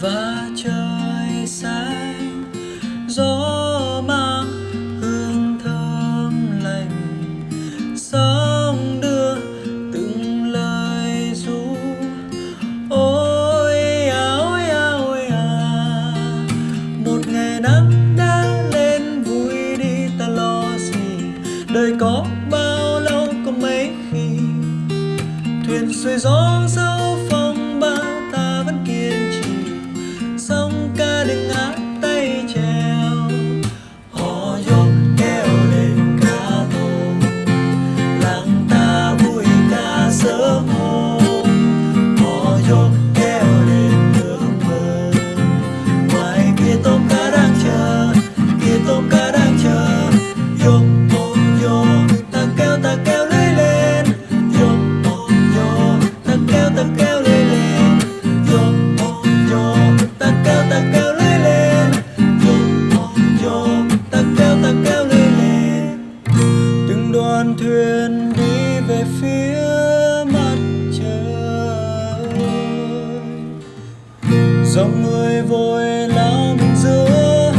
và trời xanh. Gió mang hương thơm lành, sóng đưa từng lời ru. Ôi, áo ôi à một ngày nắng đã lên, vui đi ta lo gì? Đời có bao lâu có mấy khi thuyền xuôi gió dâu dòng người vội lắm giữa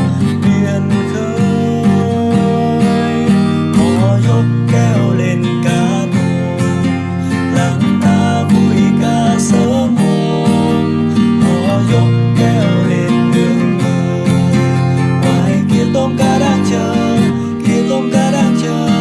biển khơi. Họ dốc kéo lên cá nồm lắng ta vui ca sớm hôm họ dốc kéo lên đường mơ ngoài kia tôm cá đang chờ, kia tôm cá đang chờ.